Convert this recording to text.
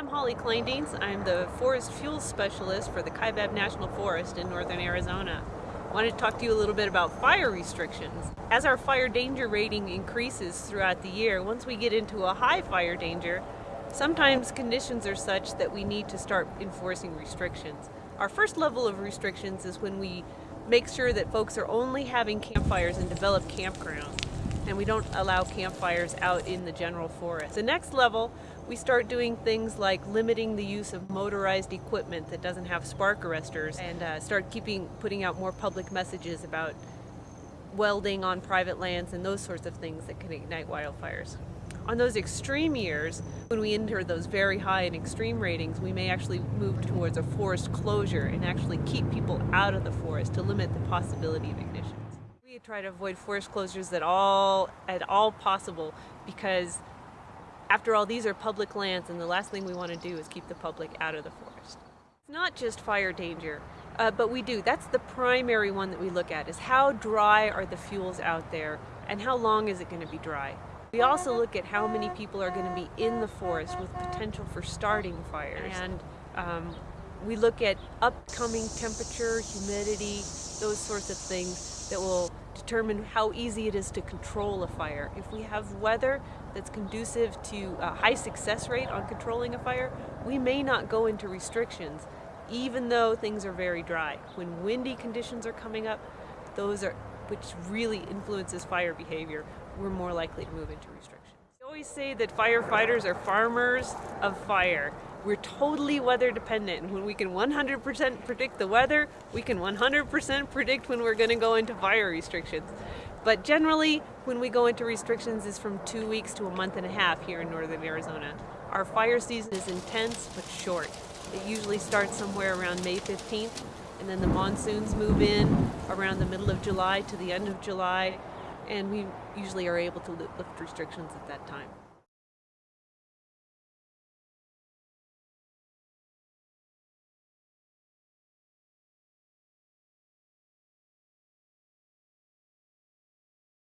I'm Holly Kleindienst. I'm the Forest Fuels Specialist for the Kaibab National Forest in northern Arizona. I wanted to talk to you a little bit about fire restrictions. As our fire danger rating increases throughout the year, once we get into a high fire danger, sometimes conditions are such that we need to start enforcing restrictions. Our first level of restrictions is when we make sure that folks are only having campfires in developed campgrounds and we don't allow campfires out in the general forest. The next level, we start doing things like limiting the use of motorized equipment that doesn't have spark arresters and uh, start keeping putting out more public messages about welding on private lands and those sorts of things that can ignite wildfires. On those extreme years, when we enter those very high and extreme ratings, we may actually move towards a forest closure and actually keep people out of the forest to limit the possibility of ignition try to avoid forest closures at all, at all possible because after all, these are public lands and the last thing we want to do is keep the public out of the forest. It's not just fire danger, uh, but we do. That's the primary one that we look at is how dry are the fuels out there and how long is it going to be dry. We also look at how many people are going to be in the forest with potential for starting fires. And um, we look at upcoming temperature, humidity, those sorts of things that will determine how easy it is to control a fire. If we have weather that's conducive to a high success rate on controlling a fire, we may not go into restrictions even though things are very dry. When windy conditions are coming up, those are which really influences fire behavior, we're more likely to move into restrictions. We always say that firefighters are farmers of fire. We're totally weather dependent. When we can 100% predict the weather, we can 100% predict when we're going to go into fire restrictions. But generally, when we go into restrictions is from two weeks to a month and a half here in northern Arizona. Our fire season is intense but short. It usually starts somewhere around May 15th, and then the monsoons move in around the middle of July to the end of July, and we usually are able to lift restrictions at that time.